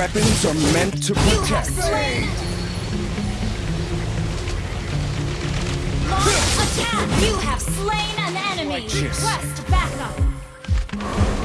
weapons are meant to protect. Launch attack. You have slain an enemy. Righteous. Request backup.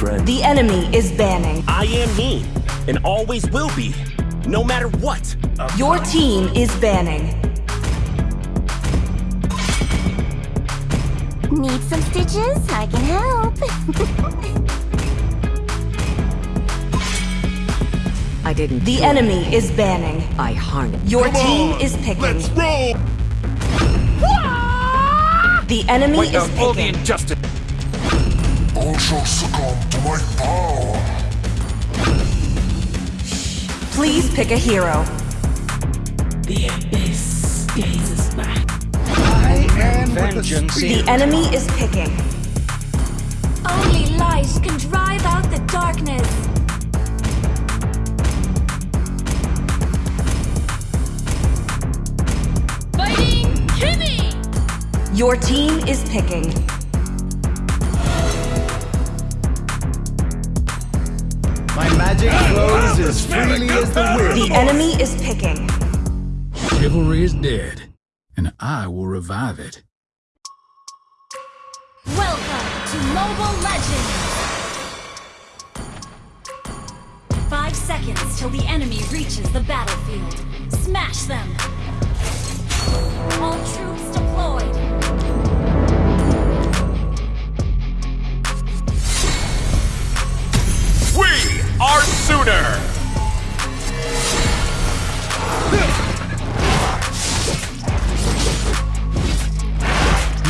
Friend. The enemy is banning. I am me, and always will be, no matter what. Your team is banning. Need some stitches? I can help. I didn't. The enemy is banning. I harnessed. Your team is picking. roll! The enemy Wait, is uh, all the injustice. All shall succumb to my power. Please pick a hero. The abyss. I am vengeance. The enemy is picking. Only light can drive out the darkness. Fighting Kimmy! Your team is picking. My magic flows as freely as the wind. The enemy is picking. Chivalry is dead, and I will revive it. Welcome to Mobile Legends! Five seconds till the enemy reaches the battlefield. Smash them! All troops deployed!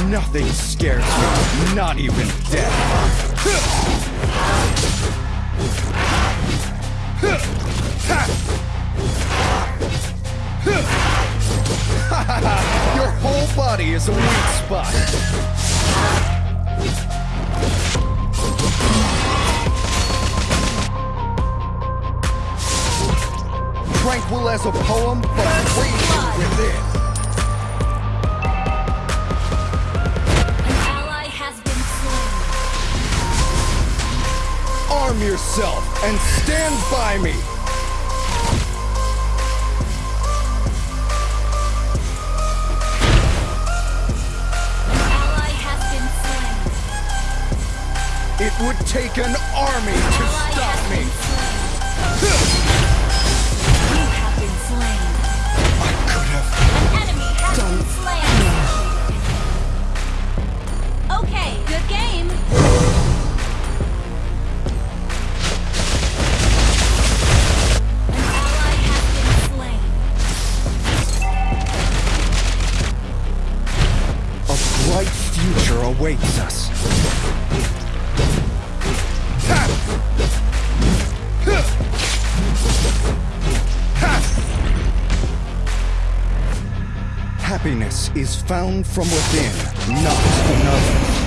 Nothing scares me, not even death. Your whole body is a weak spot. As a poem, but raging within. An ally has been slain. Arm yourself and stand by me. An ally has been slain. It would take an army to found from within, not in others.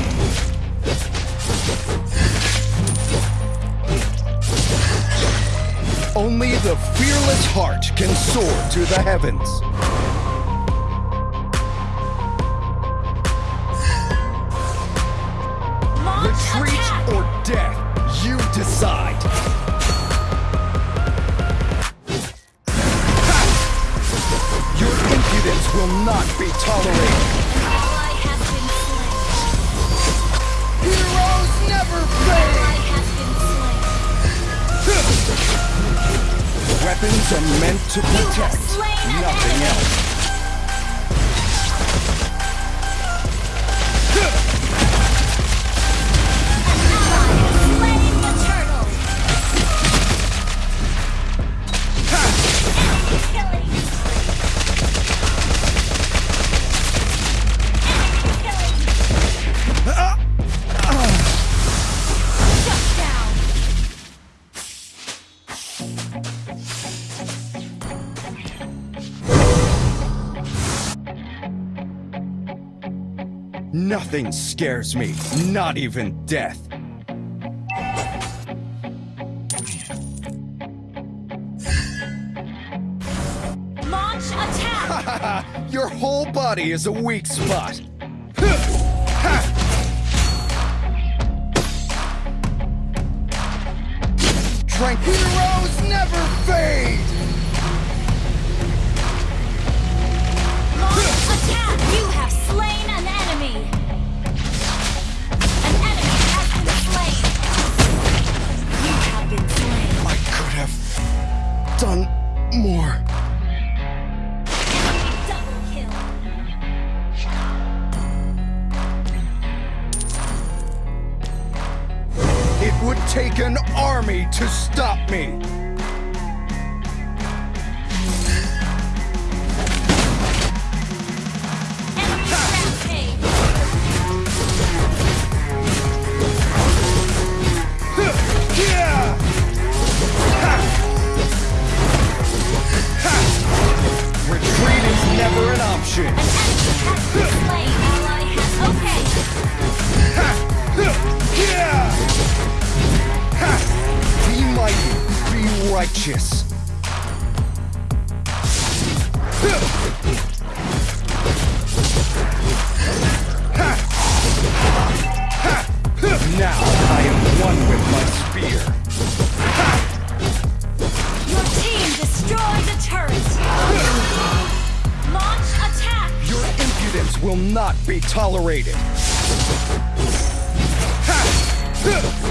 Only the fearless heart can soar to the heavens. not be tolerated. Heroes never fail. Weapons are meant to protect, nothing else. Nothing scares me, not even death. Launch attack. Your whole body is a weak spot. Tranquilos never fade! Launch attack. You have done more. It would take an army to stop me. Will not be tolerated. Heroes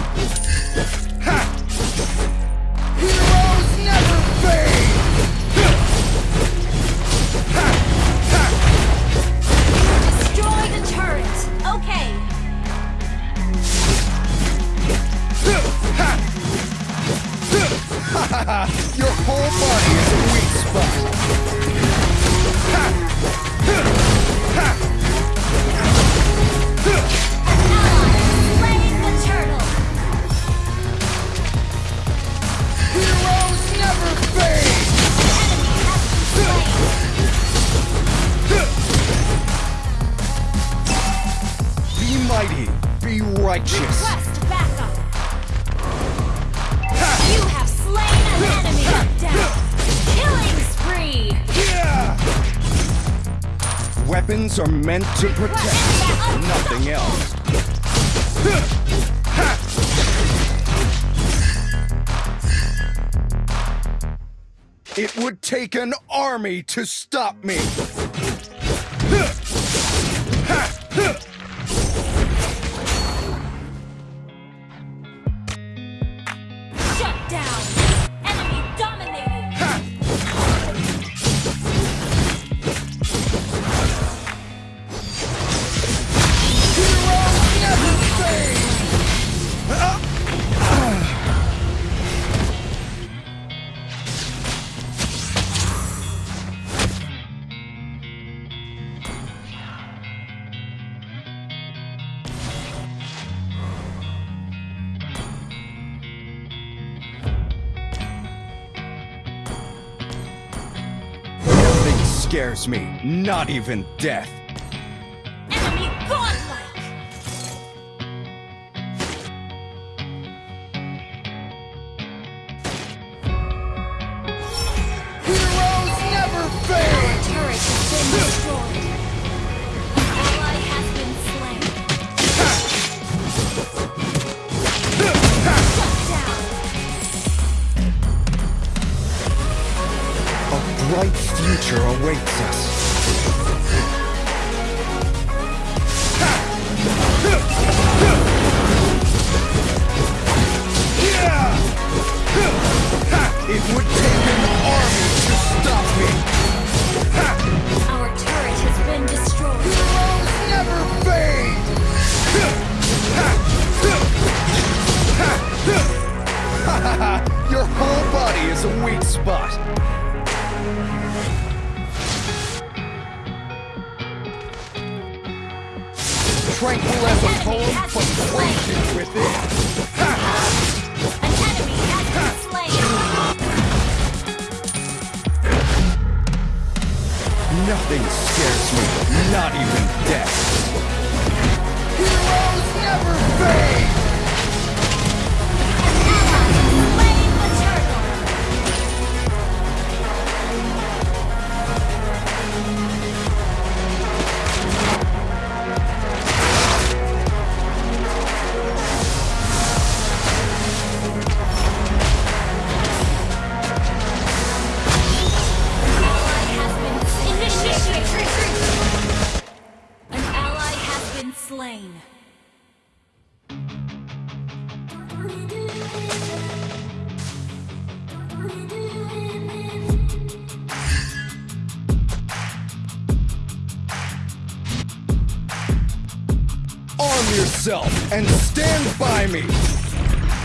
righteous. Request backup. You have slain an enemy. Down. Killing spree. Yeah! Weapons are meant to protect, nothing else. It would take an army to stop me. Scares me, not even death. yourself and stand by me.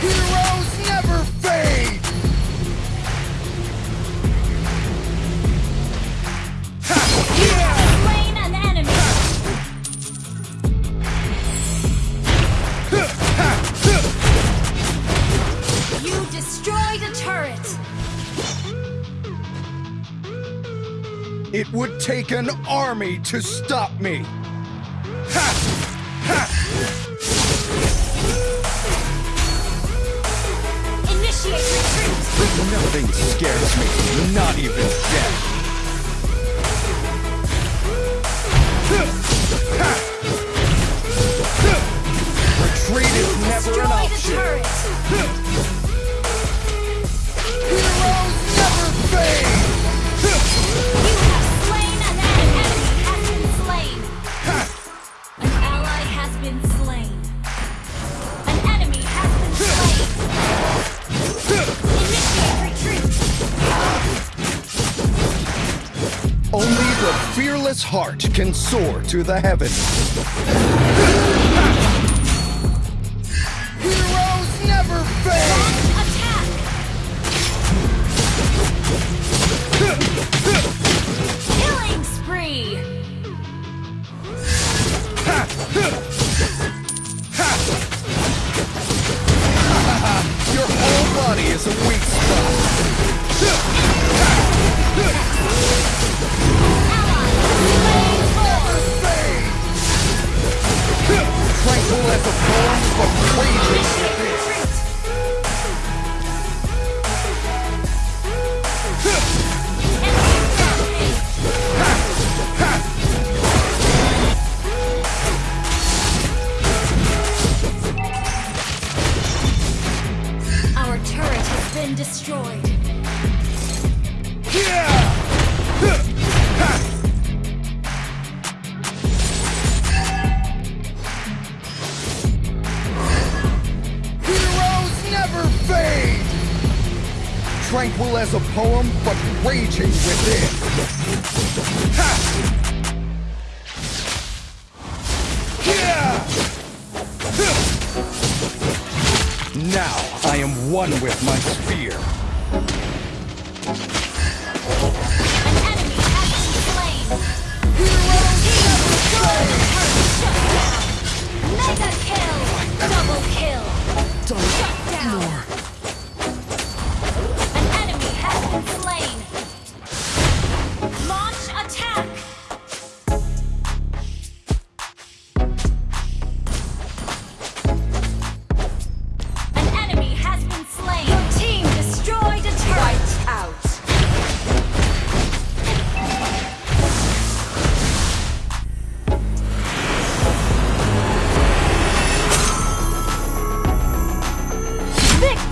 Heroes never fade! It would take an army to stop me! Nothing scares me, not even death. fearless heart can soar to the heavens.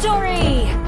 victory!